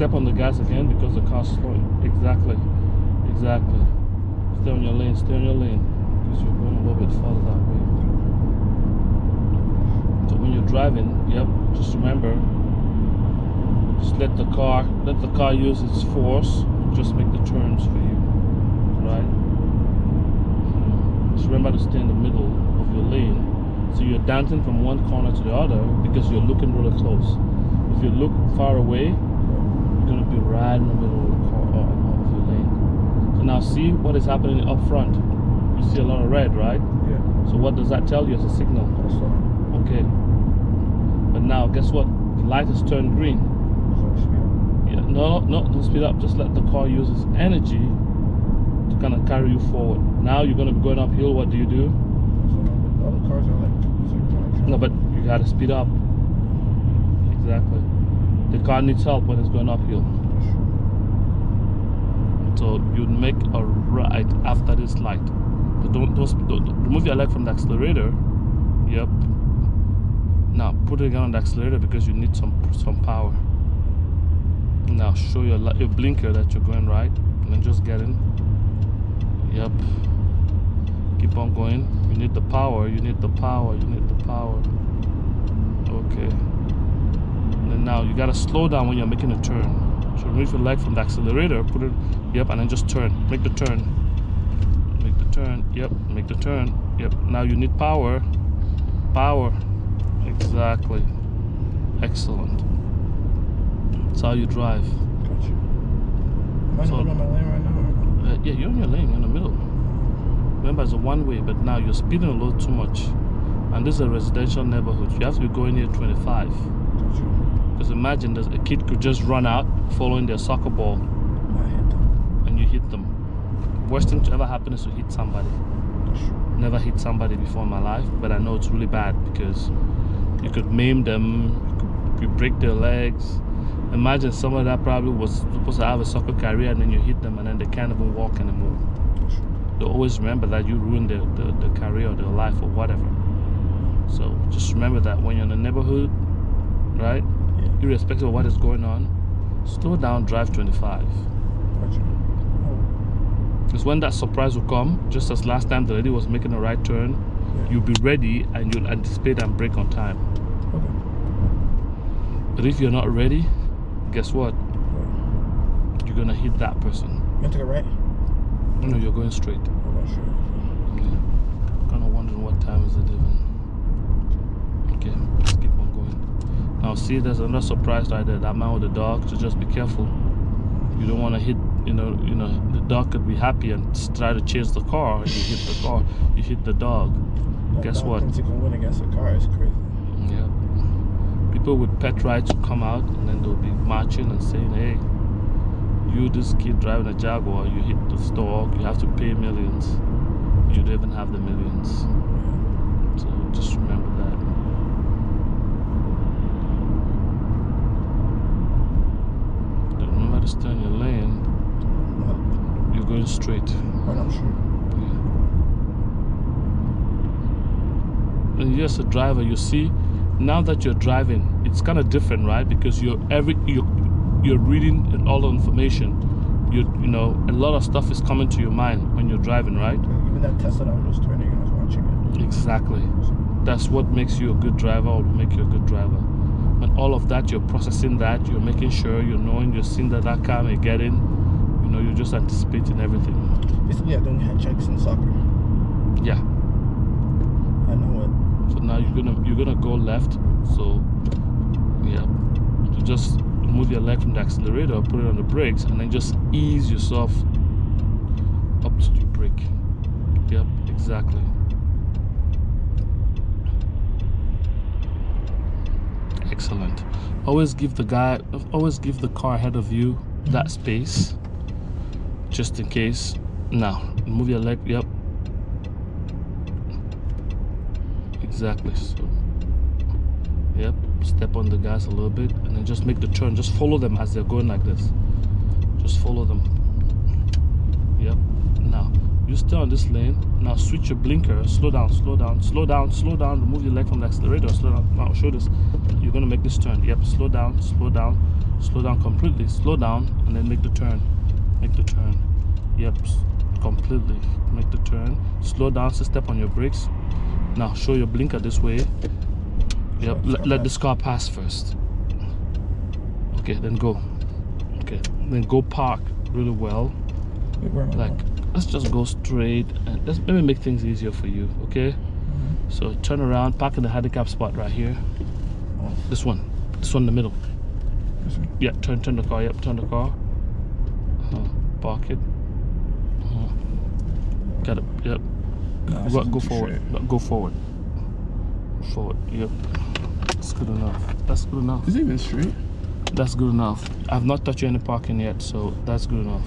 step on the gas again because the car's slowing. Exactly. Exactly. Stay on your lane, stay on your lane. Because you're going a little bit further that way. So when you're driving, yep, just remember just let the car let the car use its force just make the turns for you. Right? Hmm. Just remember to stay in the middle of your lane. So you're dancing from one corner to the other because you're looking really close. If you look far away, you're gonna be right in the middle of, the car, uh, of your lane. So now see what is happening up front. You see a lot of red, right? Yeah. So what does that tell you as a signal? Okay. But now guess what? The light has turned green. Yeah, no, no, don't speed up. Just let the car use its energy to kind of carry you forward. Now you're gonna be going uphill. What do you do? up. So the other cars are like, it's like kind of No, but you gotta speed up. Exactly. The car needs help when it's going uphill. So you'd make a right after this light. But don't, don't don't- remove your leg from the accelerator. Yep. Now put it again on the accelerator because you need some some power. Now show your your blinker that you're going right, and then just get in. Yep. Keep on going. You need the power. You need the power. You need the power. Okay. And now you gotta slow down when you're making a turn. So remove your leg from the accelerator, put it, yep, and then just turn. Make the turn. Make the turn, yep, make the turn, yep. Now you need power. Power. Exactly. Excellent. That's how you drive. Got you. Am I So- my lane right now? Uh, yeah, you're in your lane, you're in the middle. Remember, it's a one way, but now you're speeding a little too much. And this is a residential neighborhood. You have to be going here 25. Got you. Because imagine a kid could just run out following their soccer ball I hit them. and you hit them. Worst thing to ever happen is to hit somebody. Never hit somebody before in my life, but I know it's really bad because you could maim them, you, could, you break their legs. Imagine someone that probably was supposed to have a soccer career and then you hit them and then they can't even walk anymore. They always remember that you ruined their, their, their career or their life or whatever. So just remember that when you're in the neighborhood, right. Irrespective of what is going on, slow down, drive 25. Got you. Oh, Because when that surprise will come, just as last time the lady was making a right turn, yeah. you'll be ready and you'll anticipate and brake on time. Okay. But if you're not ready, guess what? Right. You're gonna hit that person. You to go right? No, you're going straight. Oh, that's true. Kind of wondering what time is it even. Okay, let's keep on going. Now see, there's another surprise right there. That man with the dog. So just be careful. You don't want to hit. You know, you know, the dog could be happy and try to chase the car. You hit the car. You hit the dog. That Guess dog what? Thinks he can win against a car. It's crazy. Yeah. People with pet rights will come out and then they'll be marching and saying, hey, you, this kid driving a Jaguar, you hit the dog, you have to pay millions. You don't even have the millions. So just remember that. Remember to stay in your lane. Not, You're going straight. right, I'm sure. And you as a driver you see now that you're driving it's kind of different right? Because you're every you you're reading all the information. You you know a lot of stuff is coming to your mind when you're driving right? Even that Tesla that was just turning, I was watching it. exactly. That's what makes you a good driver or make you a good driver. And all of that you're processing that you're making sure you're knowing you're seeing that that car may get in you know you're just anticipating everything. Basically, I don't have checks in soccer. yeah I know it. So now you're gonna you're gonna go left. So yeah, so just move your leg from the accelerator, put it on the brakes, and then just ease yourself up to the brake. Yep, exactly. Excellent. Always give the guy, always give the car ahead of you that space, just in case. Now move your leg. Yep, exactly so yep step on the gas a little bit and then just make the turn just follow them as they're going like this just follow them yep now you stay on this lane. Now switch your blinker. Slow down, slow down, slow down, slow down. Remove your leg from the accelerator. Slow down. Now show this. You're gonna make this turn. Yep. Slow down, slow down, slow down completely. Slow down and then make the turn. Make the turn. Yep. Completely. Make the turn. Slow down. So step on your brakes. Now show your blinker this way. Yep. Let, let this car pass first. Okay. Then go. Okay. Then go park really well Wait, where am I like let's just go straight and let's maybe make things easier for you okay Mhm. so turn around park in the handicap spot right here Oh. this one this one in the middle This one. yeah turn turn the car yep turn the car uh, park it uh, got it yep Go, go forward. No, go forward. Forward yep. That's good enough. That's good enough. Is it even straight? that's good enough. I've not touched any parking yet so that's good enough